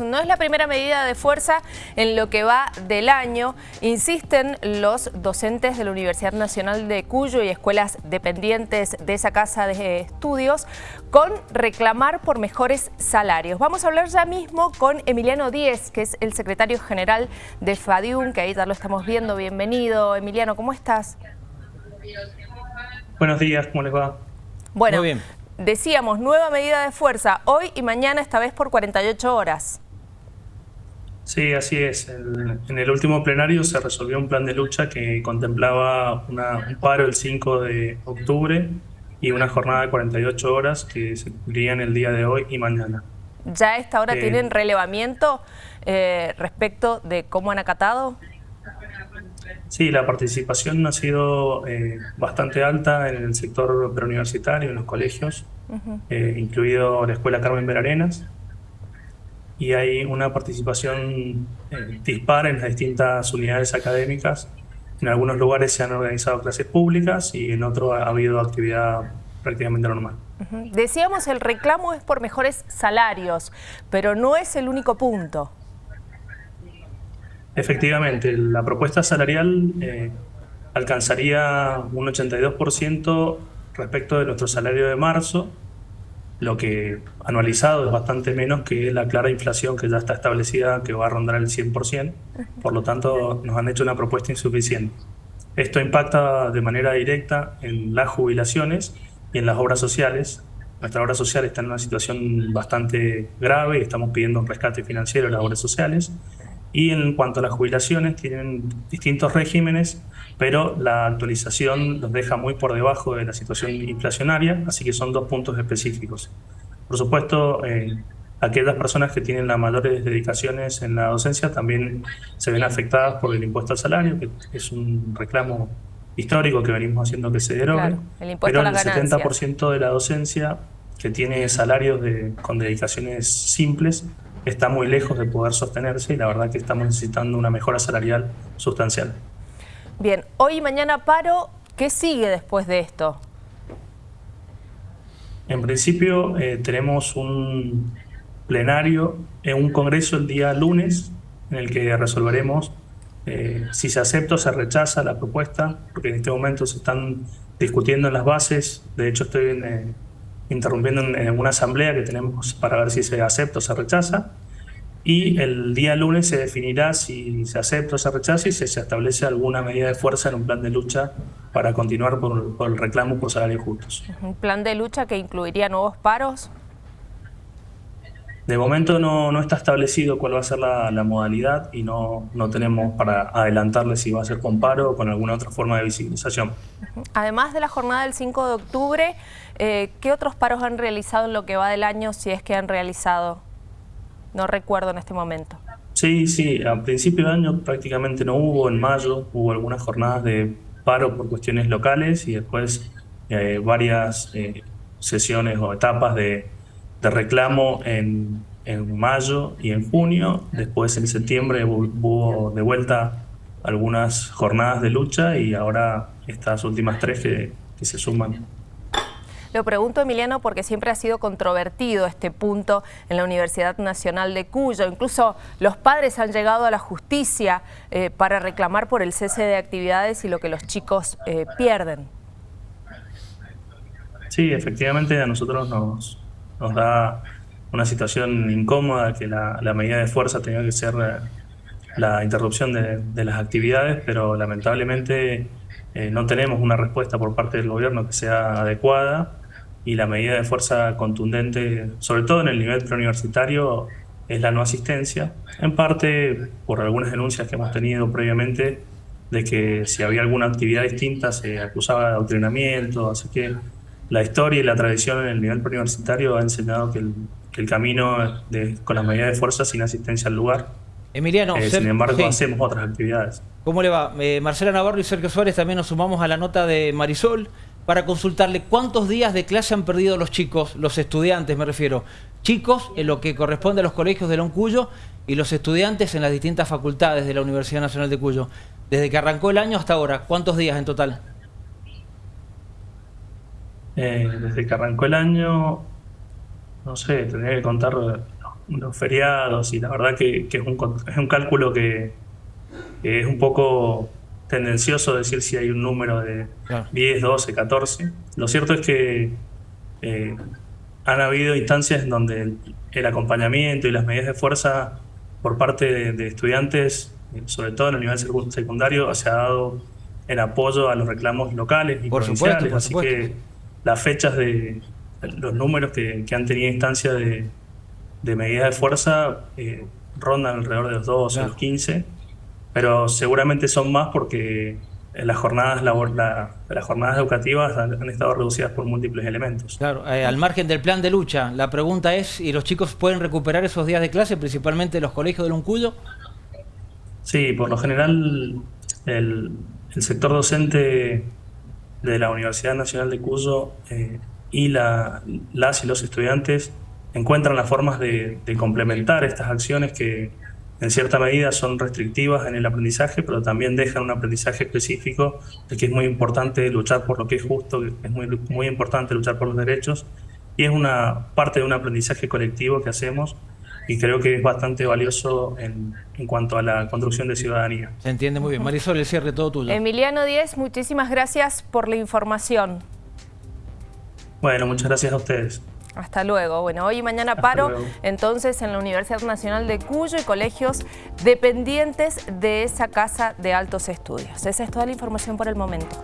No es la primera medida de fuerza en lo que va del año, insisten los docentes de la Universidad Nacional de Cuyo y escuelas dependientes de esa casa de estudios con reclamar por mejores salarios. Vamos a hablar ya mismo con Emiliano Díez, que es el secretario general de FADIUM, que ahí ya lo estamos viendo. Bienvenido, Emiliano, ¿cómo estás? Buenos días, ¿cómo les va? Bueno, Muy bien. decíamos, nueva medida de fuerza, hoy y mañana, esta vez por 48 horas. Sí, así es. en el último plenario se resolvió un plan de lucha que contemplaba un paro el 5 de octubre y una jornada de 48 horas que se cumplirían el día de hoy y mañana. ¿Ya a esta hora eh, tienen relevamiento eh, respecto de cómo han acatado? Sí, la participación ha sido eh, bastante alta en el sector preuniversitario, en los colegios, incluido la Escuela Carmen Verarenas y hay una participación eh, dispar en las distintas unidades académicas. En algunos lugares se han organizado clases públicas y en otros ha habido actividad prácticamente normal. Decíamos el reclamo es por mejores salarios, pero no es el único punto. Efectivamente, la propuesta salarial eh, alcanzaría un 82% respecto de nuestro salario de marzo, lo que anualizado es bastante menos que la clara inflación que ya está establecida, que va a rondar el 100%, por lo tanto nos han hecho una propuesta insuficiente. Esto impacta de manera directa en las jubilaciones y en las obras sociales. Nuestra obra social está en una situación bastante grave y estamos pidiendo un rescate financiero en las obras sociales. Y en cuanto a las jubilaciones, tienen distintos regímenes, pero la actualización los deja muy por debajo de la situación inflacionaria, así que son dos puntos específicos. Por supuesto, eh, aquellas personas que tienen las mayores dedicaciones en la docencia también se ven afectadas por el impuesto al salario, que es un reclamo histórico que venimos haciendo que se derogue, pero el 70% de la docencia que tiene salarios de, con dedicaciones simples está muy lejos de poder sostenerse y la verdad que estamos necesitando una mejora salarial sustancial. Bien, hoy y mañana paro, ¿qué sigue después de esto? En principio eh, tenemos un plenario, en un congreso el día lunes en el que resolveremos eh, si se acepta o se rechaza la propuesta, porque en este momento se están discutiendo en las bases, de hecho estoy en, eh, interrumpiendo en, una asamblea que tenemos para ver si se acepta o se rechaza. Y el día lunes se definirá si se acepta o se rechaza y si se establece alguna medida de fuerza en un plan de lucha para continuar por, por el reclamo por salarios justos. ¿Un plan de lucha que incluiría nuevos paros? De momento no, no, está establecido cuál va a ser la, la, modalidad y no, no tenemos para adelantarle si va a ser con paro o con alguna otra forma de visibilización. Además de la jornada del 5 de octubre, eh, ¿qué otros paros han realizado en lo que va del año, si es que han realizado? No recuerdo en este momento. Sí, sí, a principio de año prácticamente no hubo, en mayo hubo algunas jornadas de paro por cuestiones locales y después eh, varias eh, sesiones o etapas de de reclamo en, en mayo y en junio. Después en septiembre hubo de vuelta algunas jornadas de lucha y ahora estas últimas tres que, que se suman. Lo pregunto, Emiliano, porque siempre ha sido controvertido este punto en la Universidad Nacional de Cuyo. Incluso los padres han llegado a la justicia eh, para reclamar por el cese de actividades y lo que los chicos eh, pierden. Sí, efectivamente a nosotros nos, nos da una situación incómoda que la, medida de fuerza tenía que ser eh, la interrupción de, las actividades, pero lamentablemente eh, no tenemos una respuesta por parte del gobierno que sea adecuada y la medida de fuerza contundente, sobre todo en el nivel preuniversitario, es la no asistencia, en parte por algunas denuncias que hemos tenido previamente de que si había alguna actividad distinta se acusaba de adoctrinamiento, así que la historia y la tradición en el nivel preuniversitario ha enseñado que el, camino de, con las medidas de fuerza sin asistencia al lugar. Emiliano, eh, sin embargo, hacemos otras actividades. ¿Cómo le va? Eh, Marcela Navarro y Sergio Suárez también nos sumamos a la nota de Marisol para consultarle cuántos días de clase han perdido los chicos, los estudiantes me refiero, chicos en lo que corresponde a los colegios de Loncuyo y los estudiantes en las distintas facultades de la Universidad Nacional de Cuyo. Desde que arrancó el año hasta ahora, ¿cuántos días en total? Eh, desde que arrancó el año, no sé, tendría que contar, los feriados y la verdad que, que es, un, es un cálculo que, que es un poco tendencioso decir si hay un número de Claro. 10, 12, 14. Lo cierto es que eh, han habido instancias en donde el, el acompañamiento y las medidas de fuerza por parte de, de estudiantes, eh, sobre todo en el nivel secu- secundario, se ha dado en apoyo a los reclamos locales y Por supuesto, provinciales. por Así supuesto. que las fechas de los números que, que han tenido instancia de, de medidas de fuerza eh, rondan alrededor de los 12, Claro. los 15, pero seguramente son más porque eh, las jornadas, labor- la- las jornadas educativas han, han estado reducidas por múltiples elementos. Claro, eh, al margen del plan de lucha, la pregunta es, ¿y los chicos pueden recuperar esos días de clase, principalmente los colegios de Luncuyo? Sí, por lo general el, el sector docente de la Universidad Nacional de Cuyo eh, y la- las y los estudiantes encuentran las formas de, complementar estas acciones que en cierta medida son restrictivas en el aprendizaje, pero también dejan un aprendizaje específico de que es muy importante luchar por lo que es justo, es muy, muy importante luchar por los derechos y es una parte de un aprendizaje colectivo que hacemos y creo que es bastante valioso en, en cuanto a la construcción de ciudadanía. Se entiende muy bien. Marisol, el cierre todo tuyo. Emiliano Díez, muchísimas gracias por la información. Bueno, muchas gracias a ustedes. Hasta luego. Bueno, hoy y mañana Hasta paro luego. entonces en la Universidad Nacional de Cuyo y colegios dependientes de esa casa de altos estudios. Esa es toda la información por el momento.